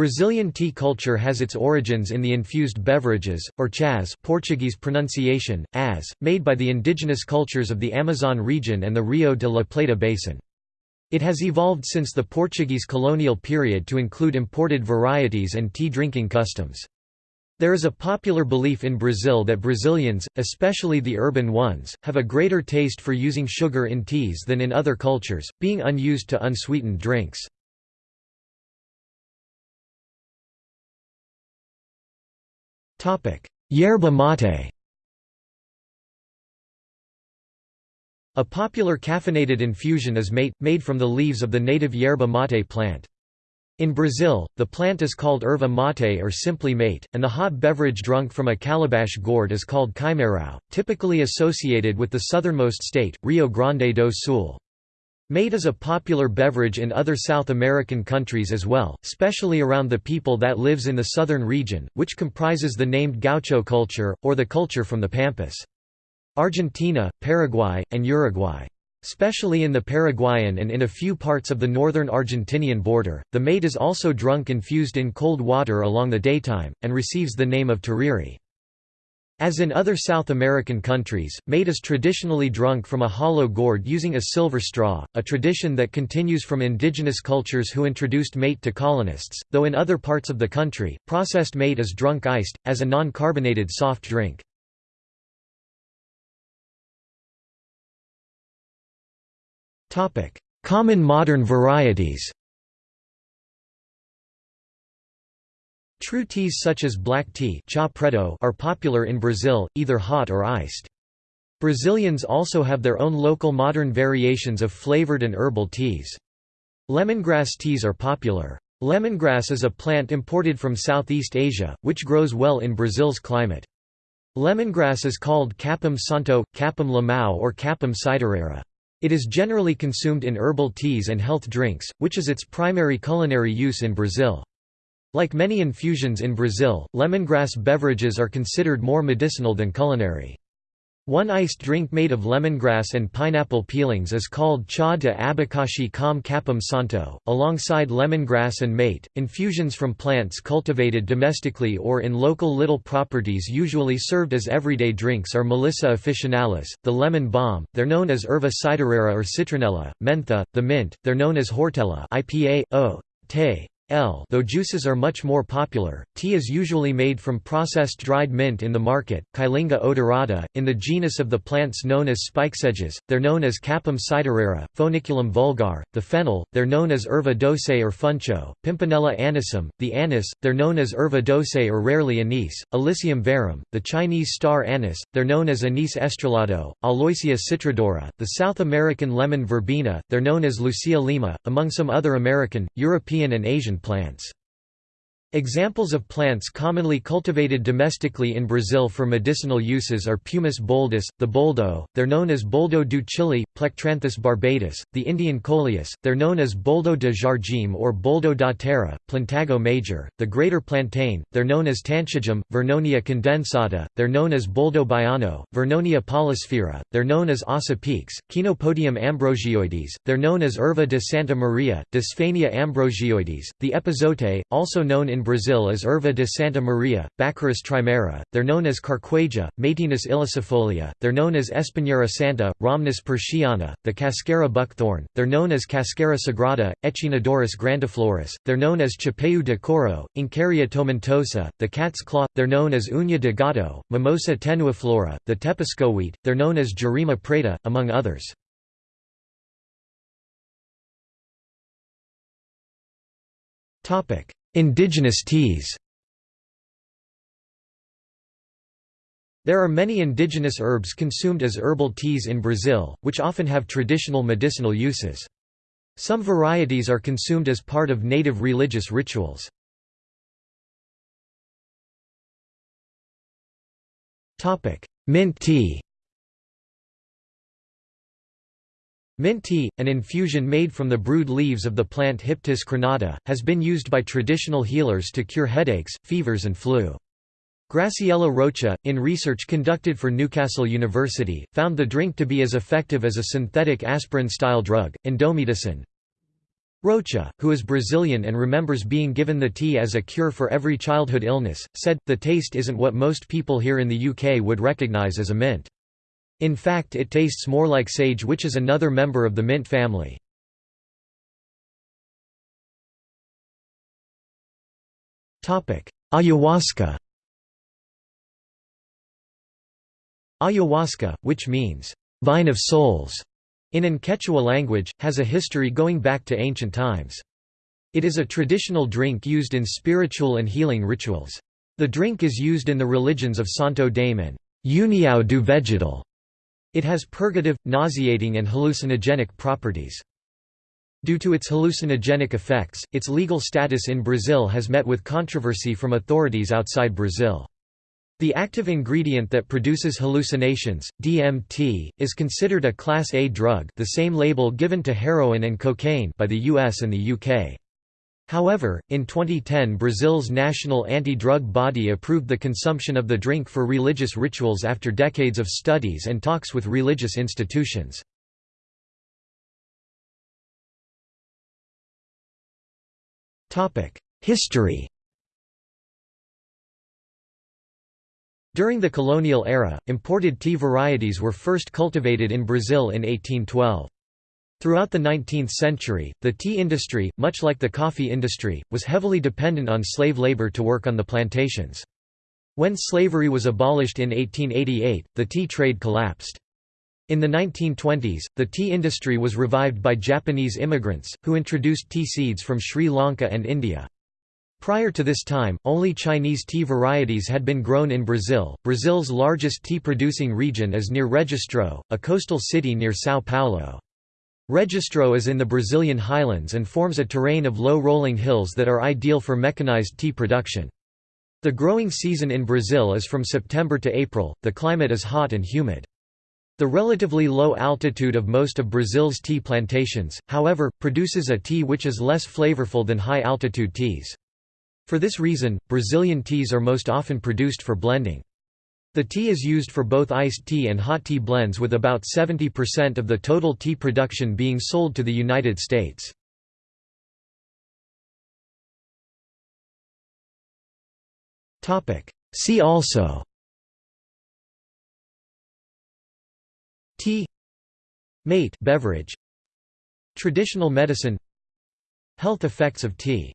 Brazilian tea culture has its origins in the infused beverages, or chás Portuguese pronunciation, as, made by the indigenous cultures of the Amazon region and the Rio de la Plata basin. It has evolved since the Portuguese colonial period to include imported varieties and tea drinking customs. There is a popular belief in Brazil that Brazilians, especially the urban ones, have a greater taste for using sugar in teas than in other cultures, being unused to unsweetened drinks. Yerba mate A popular caffeinated infusion is mate, made from the leaves of the native yerba mate plant. In Brazil, the plant is called erva mate or simply mate, and the hot beverage drunk from a calabash gourd is called chimarrão, typically associated with the southernmost state, Rio Grande do Sul. Mate is a popular beverage in other South American countries as well, especially around the people that lives in the southern region, which comprises the named gaucho culture, or the culture from the Pampas. Argentina, Paraguay, and Uruguay. Especially in the Paraguayan and in a few parts of the northern Argentinian border, the mate is also drunk infused in cold water along the daytime, and receives the name of tereré. As in other South American countries, mate is traditionally drunk from a hollow gourd using a silver straw, a tradition that continues from indigenous cultures who introduced mate to colonists, though in other parts of the country, processed mate is drunk iced, as a non-carbonated soft drink. Common modern varieties True teas such as black tea are popular in Brazil, either hot or iced. Brazilians also have their own local modern variations of flavored and herbal teas. Lemongrass teas are popular. Lemongrass is a plant imported from Southeast Asia, which grows well in Brazil's climate. Lemongrass is called capim santo, capim limão or capim cidreira. It is generally consumed in herbal teas and health drinks, which is its primary culinary use in Brazil. Like many infusions in Brazil, lemongrass beverages are considered more medicinal than culinary. One iced drink made of lemongrass and pineapple peelings is called chá de abacaxi com capim santo, alongside lemongrass and mate. Infusions from plants cultivated domestically or in local little properties usually served as everyday drinks are Melissa officinalis, the lemon balm, they're known as erva cidreira or citronella, mentha, the mint, they're known as hortela IPA, o, te, L. Though juices are much more popular, tea is usually made from processed dried mint in the market, Kyllinga odorata, in the genus of the plants known as spikesedges, they're known as capim cidreira, Foeniculum vulgar, the fennel, they're known as erva doce or funcho, Pimpinella anisum, the anise, they're known as erva doce or rarely anise, Illicium verum, the Chinese star anise, they're known as anise estrellado, Aloysia citrodora, the South American lemon verbena, they're known as Lucia lima, among some other American, European and Asian plants. Examples of plants commonly cultivated domestically in Brazil for medicinal uses are Peumus boldus, the boldo, they're known as boldo do Chile, Plectranthus barbatus, the Indian coleus, they're known as boldo de jardim or boldo da terra, Plantago major, the greater plantain, they're known as tanchagem, Vernonia condensata, they're known as boldo baiano, Vernonia polysphaera, they're known as assa-peixe, Chenopodium ambrosioides, they're known as Erva de Santa Maria, Dysphania ambrosioides, the epazote, also known in in Brazil as Erva de Santa Maria, Baccharis trimera, they're known as Carqueja, Maytenus ilicifolia, they're known as Espinheira santa, Rhamnus purshiana, the Cascara buckthorn, they're known as Cascara sagrada, Echinodorus grandiflorus, they're known as Chapéu de couro, Uncaria tomentosa, the cat's claw, they're known as Uña de gato, Mimosa tenuiflora, the tepezcohuite, they're known as Jurema preta, among others. Topic Indigenous teas There are many indigenous herbs consumed as herbal teas in Brazil, which often have traditional medicinal uses. Some varieties are consumed as part of native religious rituals. Mint tea Mint tea, an infusion made from the brewed leaves of the plant Hyptis crenata, has been used by traditional healers to cure headaches, fevers and flu. Graciela Rocha, in research conducted for Newcastle University, found the drink to be as effective as a synthetic aspirin-style drug, indomethacin. Rocha, who is Brazilian and remembers being given the tea as a cure for every childhood illness, said, the taste isn't what most people here in the UK would recognise as a mint. In fact it tastes more like sage which is another member of the mint family. Ayahuasca Ayahuasca, which means, "'vine of souls' in Quechua language, has a history going back to ancient times. It is a traditional drink used in spiritual and healing rituals. The drink is used in the religions of Santo Daime and União do Vegetal. It has purgative, nauseating and hallucinogenic properties. Due to its hallucinogenic effects, its legal status in Brazil has met with controversy from authorities outside Brazil. The active ingredient that produces hallucinations, DMT, is considered a Class A drug the same label given to heroin and cocaine by the US and the UK. However, in 2010 Brazil's national anti-drug body approved the consumption of the drink for religious rituals after decades of studies and talks with religious institutions. History During the colonial era, imported tea varieties were first cultivated in Brazil in 1812. Throughout the 19th century, the tea industry, much like the coffee industry, was heavily dependent on slave labor to work on the plantations. When slavery was abolished in 1888, the tea trade collapsed. In the 1920s, the tea industry was revived by Japanese immigrants, who introduced tea seeds from Sri Lanka and India. Prior to this time, only Chinese tea varieties had been grown in Brazil. Brazil's largest tea producing region is near Registro, a coastal city near São Paulo. Registro is in the Brazilian highlands and forms a terrain of low rolling hills that are ideal for mechanized tea production. The growing season in Brazil is from September to April, the climate is hot and humid. The relatively low altitude of most of Brazil's tea plantations, however, produces a tea which is less flavorful than high-altitude teas. For this reason, Brazilian teas are most often produced for blending. The tea is used for both iced tea and hot tea blends with about 70% of the total tea production being sold to the United States. See also Tea Mate beverage Traditional medicine Health effects of tea